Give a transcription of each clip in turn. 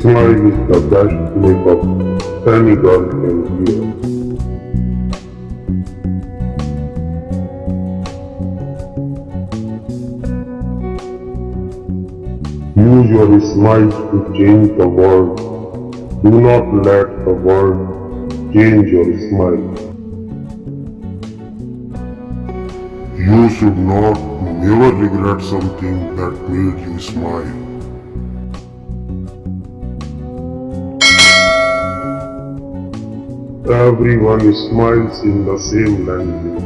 smile is the best makeup any girl can wear. Use your smile to change the world. Do not let the world change your smile. You should not never regret something that made you smile. Everyone smiles in the same language.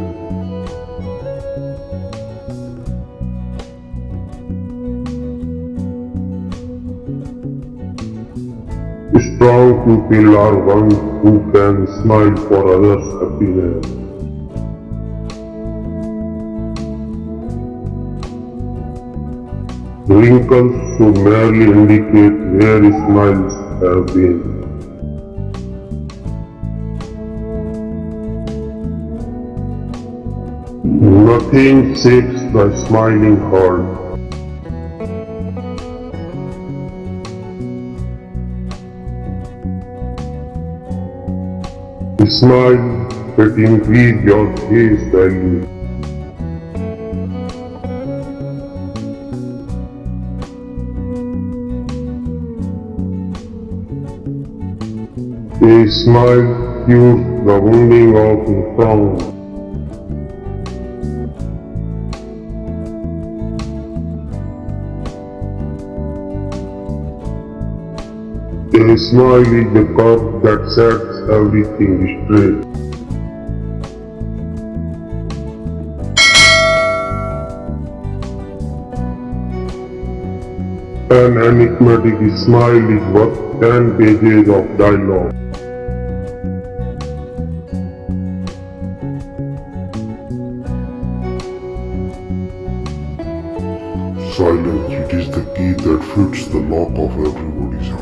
Strong people are ones who can smile for others' happiness. Wrinkles should merely indicate where smiles have been. Nothing shakes the smiling heart. Smile that increase your face value. A smile cures the wounding of the frown. Is the curve that sets everything straight. An enigmatic smile is worth 10 pages of dialogue. Silence, it is the key that fits the lock of everybody's heart.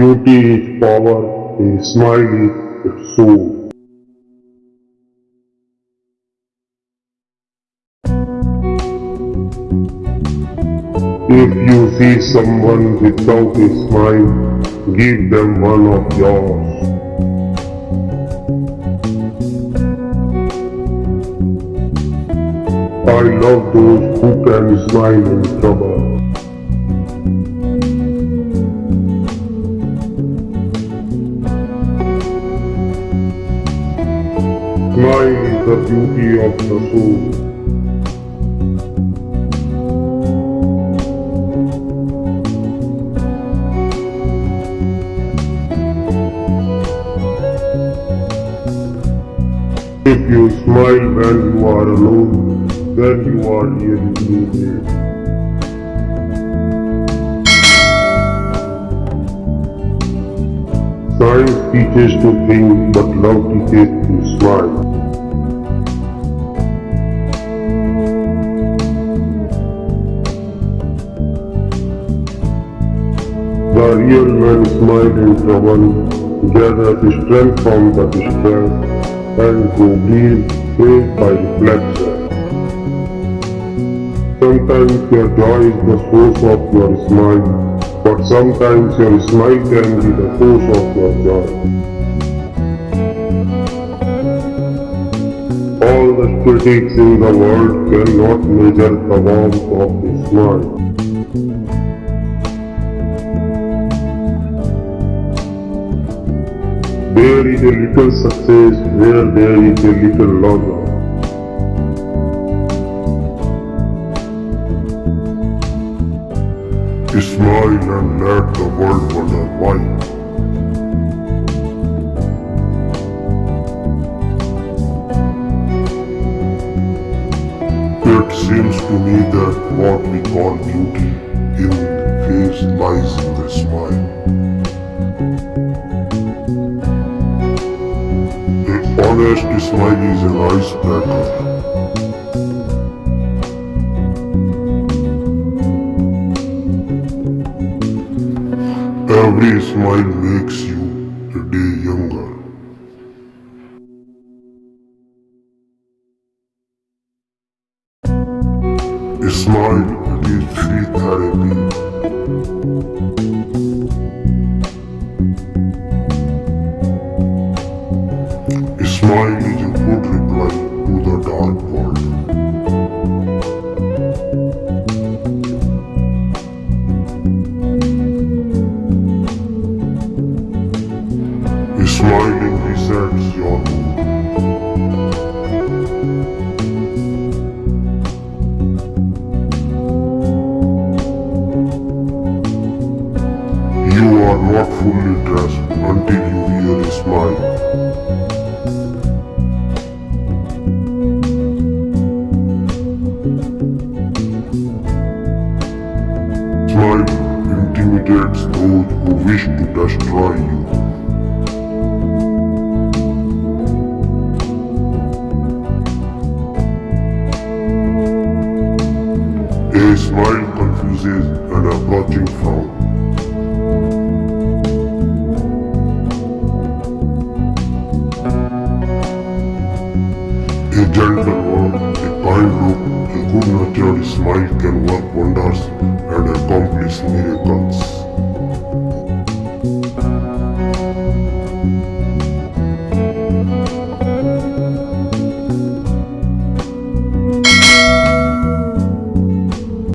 Beauty is power, a smile is its soul. If you see someone without a smile, give them one of yours. I love those who can smile in trouble. The beauty of the soul. If you smile when you are alone, then you are really needed. Science teaches to think, but love teaches to smile. The real man smile in trouble, gather the strength from the distress, and go live faith by reflection. Sometimes your joy is the source of your smile, but sometimes your smile can be the source of your joy. All the critics in the world cannot measure the warmth of a smile. There is a little success where there is a little loss. Smile and let the world wonder why. It seems to me that what we call beauty in the face lies in the smile. A honest smile is an. Every smile makes you Smile is a good reply to the dark world. A smiling resets your mood. Intimidates those who wish to destroy you. A smile confuses an approaching frown. A gentle word, a kind look, a good natured smile can work wonders and accomplish miracles.